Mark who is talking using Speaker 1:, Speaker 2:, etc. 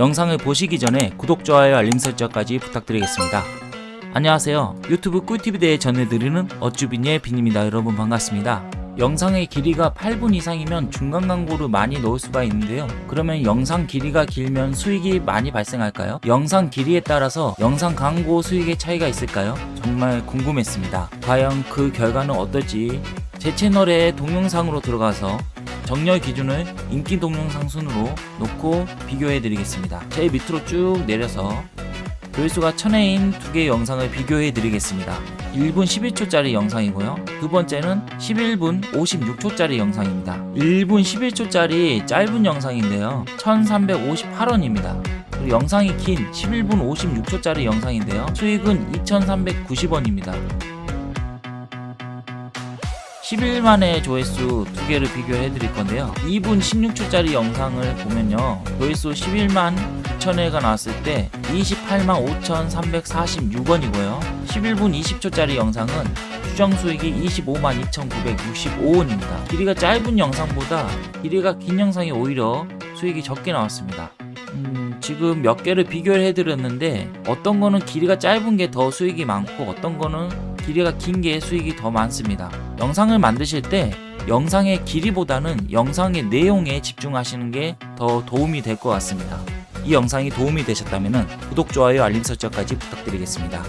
Speaker 1: 영상을 보시기 전에 구독, 좋아요, 알림 설정까지 부탁드리겠습니다. 안녕하세요. 유튜브 꿀팁에 대해 전해드리는 어쭈빈의 빈입니다. 여러분 반갑습니다. 영상의 길이가 8분 이상이면 중간 광고를 많이 넣을 수가 있는데요. 그러면 영상 길이가 길면 수익이 많이 발생할까요? 영상 길이에 따라서 영상 광고 수익의 차이가 있을까요? 정말 궁금했습니다. 과연 그 결과는 어떨지 제 채널에 동영상으로 들어가서 정렬 기준을 인기 동영상 순으로 놓고 비교해 드리겠습니다. 제일 밑으로 쭉 내려서 조회수가 1000회인 두 개의 영상을 비교해 드리겠습니다. 1분 11초짜리 영상이고요. 두 번째는 11분 56초짜리 영상입니다. 1분 11초짜리 짧은 영상인데요. 1358원입니다. 그리고 영상이 긴 11분 56초짜리 영상인데요. 수익은 2390원입니다. 11만의 조회수 두 개를 비교해 드릴 건데요. 2분 16초짜리 영상을 보면요. 조회수 11만 9천회가 나왔을 때 28만 5,346원이고요. 11분 20초짜리 영상은 추정 수익이 25만 2,965원입니다. 길이가 짧은 영상보다 길이가 긴 영상이 오히려 수익이 적게 나왔습니다. 음, 지금 몇 개를 비교를 해드렸는데 어떤 거는 길이가 짧은 게 더 수익이 많고 어떤 거는 길이가 긴 게 수익이 더 많습니다. 영상을 만드실 때 영상의 길이보다는 영상의 내용에 집중하시는 게 더 도움이 될 것 같습니다. 이 영상이 도움이 되셨다면 구독, 좋아요, 알림 설정까지 부탁드리겠습니다.